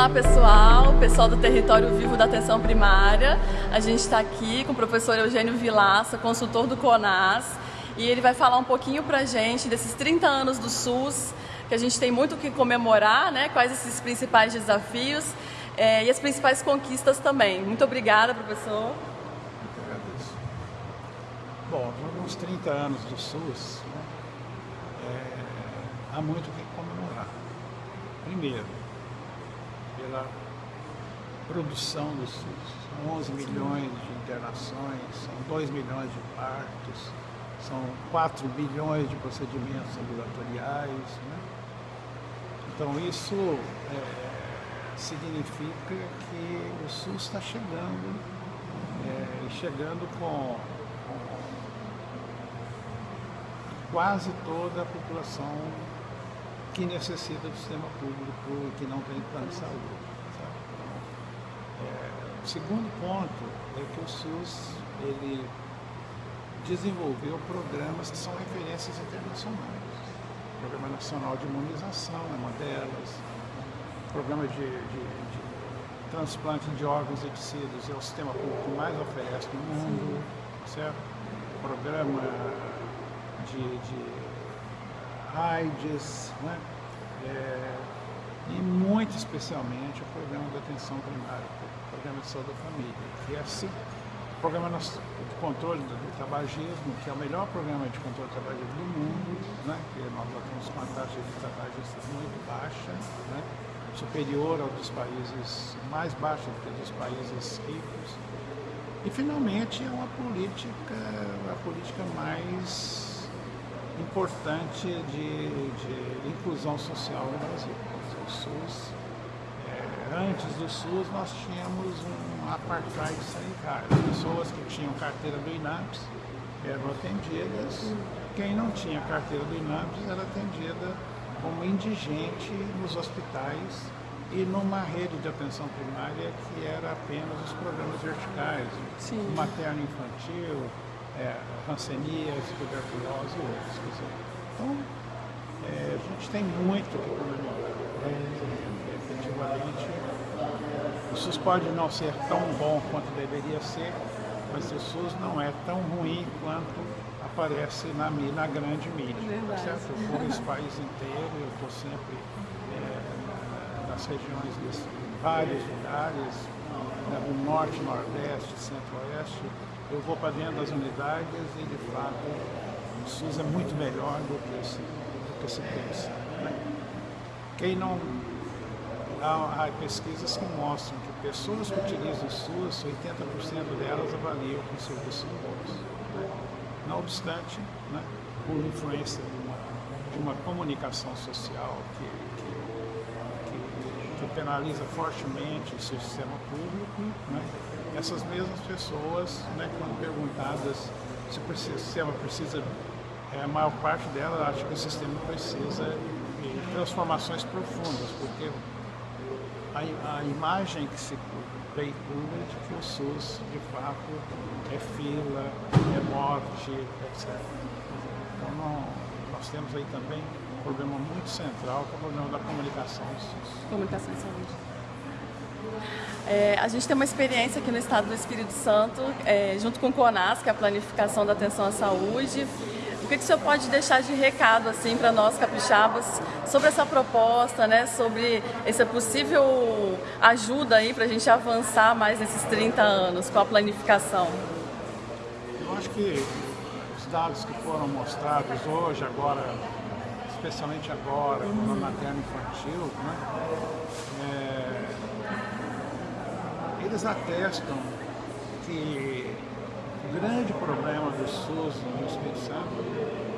Olá pessoal, pessoal do Território Vivo da Atenção Primária. A gente está aqui com o professor Eugênio Vilaça, consultor do CONAS, e ele vai falar um pouquinho para a gente desses 30 anos do SUS, que a gente tem muito o que comemorar, né? quais esses principais desafios é, e as principais conquistas também. Muito obrigada, professor. Muito agradeço. Bom, nos 30 anos do SUS, né, é, há muito o que comemorar. Primeiro, pela produção do SUS. São 11 milhões de internações, são 2 milhões de partos, são 4 bilhões de procedimentos ambulatoriais. Né? Então isso é, significa que o SUS está chegando, é, chegando com, com quase toda a população que necessita do sistema público e que não tem plano de saúde. É, o segundo ponto é que o SUS ele desenvolveu programas que são referências internacionais. O Programa Nacional de Imunização é uma delas, o Programa de, de, de transplante de órgãos e tecidos é o sistema público que mais oferece no mundo, certo? O programa de, de AIDS, né? É, e muito especialmente o programa de atenção primária, o programa de saúde da família, que é assim, o programa de controle do tabagismo, que é o melhor programa de controle do tabagismo do mundo, né? que nós temos com a taxa de tabagistas muito baixa, né? superior ao dos países, mais baixa do que dos países ricos. E finalmente é uma política, a política mais importante de, de inclusão social no Brasil. O SUS, é, antes do SUS nós tínhamos um apartheid sanitário. As pessoas que tinham carteira do INAPS eram atendidas, quem não tinha carteira do INAPS era atendida como indigente nos hospitais e numa rede de atenção primária que era apenas os programas verticais, Sim. materno infantil, é, rancenias, tuberculose e outros. Dizer, então, é, a gente tem muito que comemorar. É, efetivamente, o SUS pode não ser tão bom quanto deveria ser, mas o SUS não é tão ruim quanto aparece na, na grande mídia. Certo? Eu fui nesse país inteiro, eu estou sempre é, nas regiões de vários lugares, né, do norte, nordeste, centro-oeste, eu vou para dentro das unidades e, de fato, o SUS é muito melhor do que se, do que se pensa. Né? Quem não... Há, há, pesquisas que mostram que pessoas que utilizam o SUS, 80% delas avaliam com serviço bons. Né? Não obstante, né, por influência de uma, de uma comunicação social que, que, que, que penaliza fortemente o sistema público, né, essas mesmas pessoas, né, quando perguntadas se o sistema precisa, é, a maior parte delas acha que o sistema precisa de transformações profundas, porque a, a imagem que se veicula é de que o SUS, de fato, é fila, é morte, etc. Então, não, nós temos aí também um problema muito central, que é o problema da comunicação do SUS. Comunicação e saúde. É, a gente tem uma experiência aqui no estado do Espírito Santo, é, junto com o CONAS, que é a Planificação da Atenção à Saúde. O que, que o senhor pode deixar de recado assim, para nós capixabas sobre essa proposta, né, sobre essa possível ajuda para a gente avançar mais nesses 30 anos com a planificação? Eu acho que os dados que foram mostrados hoje, agora, especialmente agora, uhum. no materno infantil, né, é, eles atestam que o grande problema do SUS no Espírito Santo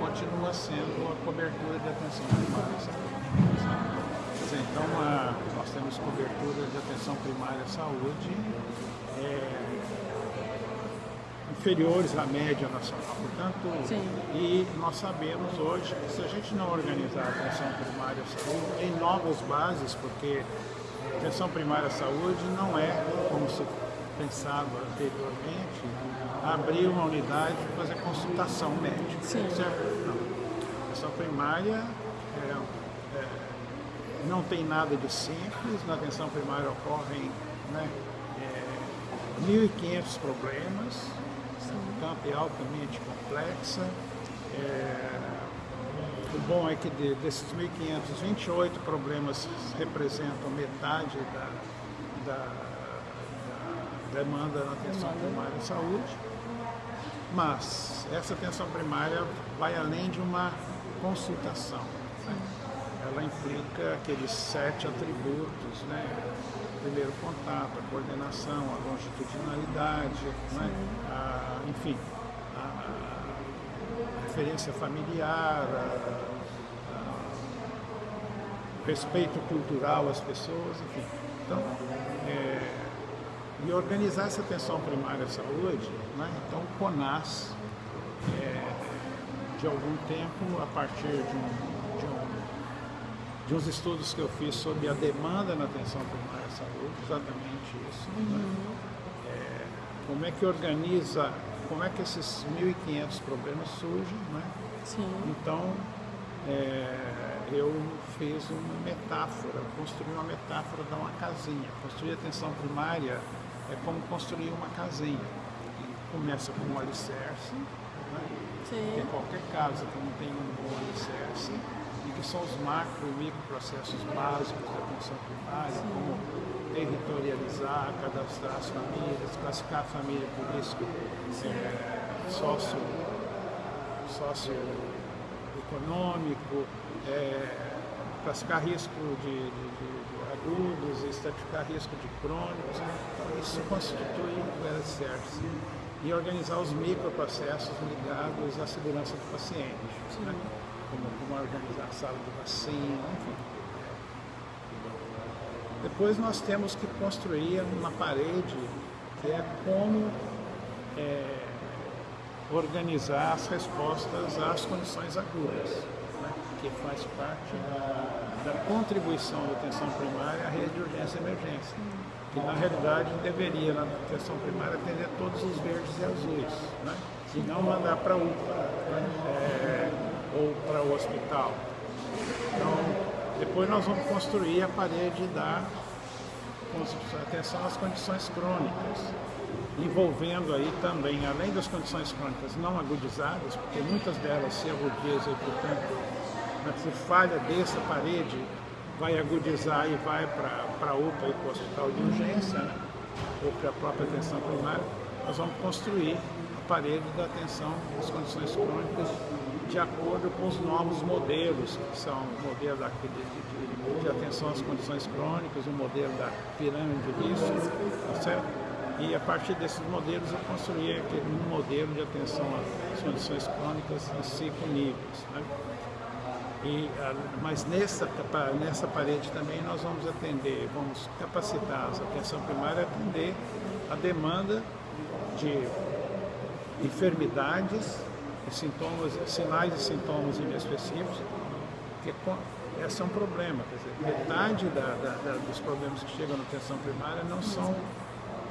continua sendo a cobertura de atenção primária saúde. Então, a, nós temos cobertura de atenção primária à saúde é, inferiores à média nacional. Portanto, Sim. e nós sabemos hoje que se a gente não organizar a atenção primária à saúde em novas bases, porque atenção primária à saúde não é, como se pensava anteriormente, abrir uma unidade e fazer consultação médica. Sim. Certo? Não. A atenção primária é, é, não tem nada de simples, na atenção primária ocorrem né, é, 1.500 problemas, o campo é altamente complexa. É, o bom é que de, desses 1.500, 28 problemas representam metade da, da, da demanda na atenção demanda. primária de saúde. Mas essa atenção primária vai além de uma consultação. Né? Ela implica aqueles sete atributos, né? primeiro contato, a coordenação, a longitudinalidade, né? a, enfim, a, a referência familiar, respeito cultural às pessoas, enfim. Então, é, e organizar essa atenção primária à saúde, né? então o CONAS, é, de algum tempo, a partir de, um, de, um, de, uns estudos que eu fiz sobre a demanda na atenção primária à saúde, exatamente isso. Né? Uhum. Né? É, como é que organiza, como é que esses 1.500 problemas surgem, né? Sim. Então, é, eu fiz uma metáfora, construí uma metáfora de uma casinha. Construir atenção primária é como construir uma casinha. começa com um alicerce, né? Porque qualquer casa que não tem um bom alicerce, e que são os macro e microprocessos básicos da atenção primária, como territorializar, cadastrar as famílias, classificar a família por risco é, sócio, socioeconômico, é, classificar risco de, de, de, agudos, estratificar risco de crônicos. Então, isso constitui o alicerce. E organizar os microprocessos ligados à segurança do paciente, né? Como, como organizar a sala de vacina, enfim. Depois nós temos que construir uma parede que é como é, organizar as respostas às condições agudas que faz parte da, da contribuição da atenção primária à rede de urgência e emergência, que na realidade deveria, na atenção primária, atender todos os verdes e azuis, né? e não mandar para UPA né? é, ou para o hospital. Então, depois nós vamos construir a parede da atenção às condições crônicas, envolvendo aí também, além das condições crônicas não agudizadas, porque muitas delas se agudizam e, portanto, se falha dessa parede, vai agudizar e vai para a UPA e para o hospital de urgência, né? ou para a própria atenção primária, nós vamos construir a parede da atenção às condições crônicas de acordo com os novos modelos, que são o modelo de, de, de, atenção às condições crônicas, o modelo da pirâmide de risco, tá certo? E a partir desses modelos eu construí aquele modelo de atenção às condições crônicas em cinco níveis. Né? E, ah, mas nessa, nessa parede também nós vamos atender, vamos capacitar a atenção primária a atender a demanda de enfermidades, sintomas, sinais e sintomas inespecíficos, que esse é um problema. Dizer, metade da, da, da, dos problemas que chegam na atenção primária não são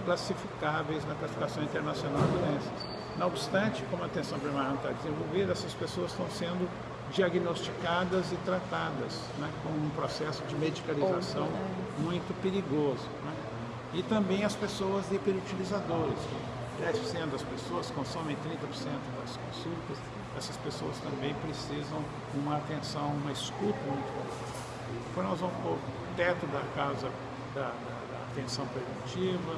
classificáveis na classificação internacional de doenças. Não obstante, como a atenção primária não está desenvolvida, essas pessoas estão sendo diagnosticadas e tratadas, né, com um processo de medicalização muito perigoso. Né? E também as pessoas hiperutilizadoras, 10% das pessoas consomem 30% das consultas, essas pessoas também precisam de uma atenção, uma escuta muito boa. Depois nós vamos pôr o teto da casa da, da, da atenção preventiva,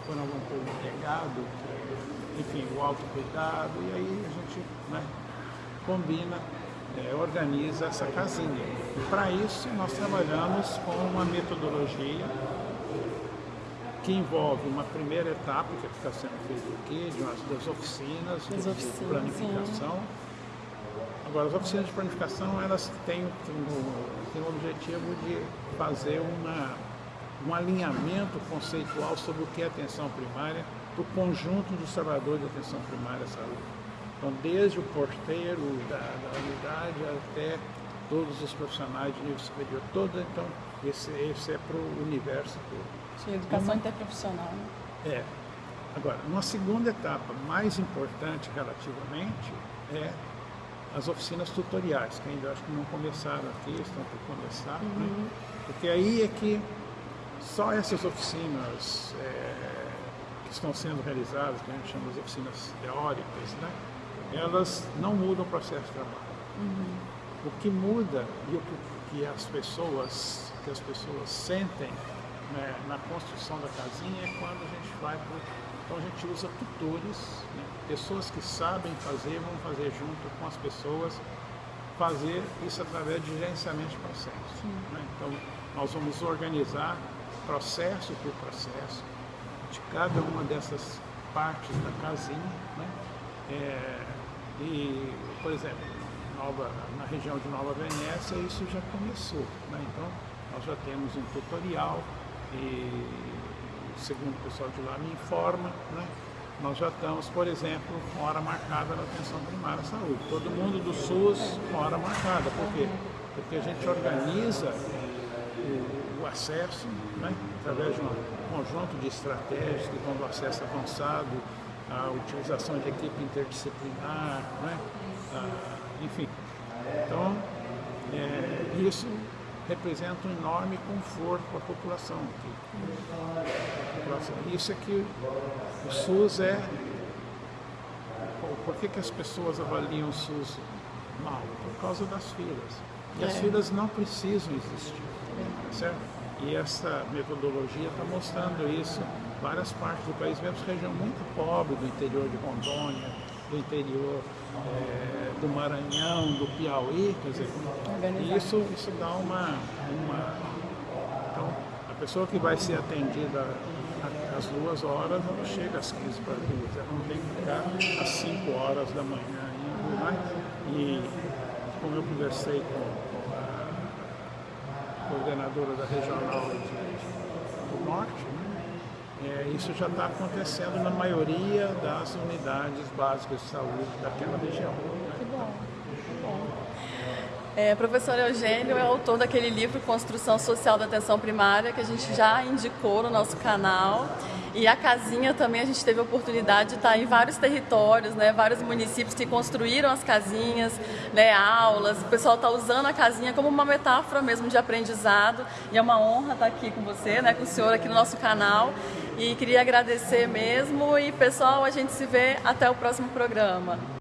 depois nós vamos pôr o enfim, o autocuidado, e aí a gente né, combina é, organiza essa casinha. Para isso nós trabalhamos com uma metodologia que envolve uma primeira etapa que está sendo feita aqui, de umas, das oficinas, de, oficinas de planificação. Agora, as oficinas de planificação, elas têm, têm o objetivo de fazer uma, um alinhamento conceitual sobre o que é atenção primária para o conjunto dos trabalhadores de atenção primária à saúde. Então, desde o porteiro da, da unidade até todos os profissionais de nível superior, todo, então, esse, esse é para o universo todo. Sim, educação uma, interprofissional. Né? É. Agora, uma segunda etapa mais importante relativamente é as oficinas tutoriais, que ainda acho que não começaram aqui, estão por começar, né? uhum. né? porque aí é que só essas oficinas é, que estão sendo realizadas, que a gente chama de oficinas teóricas, né? elas não mudam o processo de trabalho. Uhum. O que muda e o que, que, as pessoas que as pessoas sentem né, na construção da casinha é quando a gente vai para então a gente usa tutores, né? pessoas que sabem fazer, vão fazer junto com as pessoas, fazer isso através de gerenciamento de processo. Né? Então nós vamos organizar processo por processo de cada uma dessas partes da casinha. Né? É, e, por exemplo, Nova, na região de Nova Venécia isso já começou. Né? Então nós já temos um tutorial e segundo o pessoal de lá me informa, né, nós já estamos, por exemplo, com hora marcada na atenção primária à saúde. Todo mundo do SUS com hora marcada. Por quê? Porque a gente organiza o, o acesso né, através de um conjunto de estratégias que vão do acesso avançado, a utilização de equipe interdisciplinar, né, a, enfim. Então, é, isso representa um enorme conforto para a população. Isso é que o SUS é. Por que, que as pessoas avaliam o SUS mal? Por causa das filas. E as é. filas não precisam existir. Certo? E essa metodologia está mostrando isso várias partes do país, mesmo região muito pobre do interior de Rondônia, do interior é, do Maranhão, do Piauí, quer dizer, isso, isso dá uma, uma. Então, a pessoa que vai ser atendida às duas horas, ela chega às 15 para duas, ela não tem que ficar às 5 horas da manhã ainda, né? E como eu conversei com, com a coordenadora da regional do norte, né? É, isso já está acontecendo na maioria das unidades básicas de saúde daquela região. Que bom, que bom. É, professor Eugênio é autor daquele livro Construção Social da Atenção Primária, que a gente já indicou no nosso canal. E a casinha também a gente teve a oportunidade de estar em vários territórios, né, vários municípios que construíram as casinhas, né, aulas. O pessoal está usando a casinha como uma metáfora mesmo de aprendizado. E é uma honra estar aqui com você, né, com o senhor aqui no nosso canal. E queria agradecer mesmo. E pessoal, a gente se vê até o próximo programa.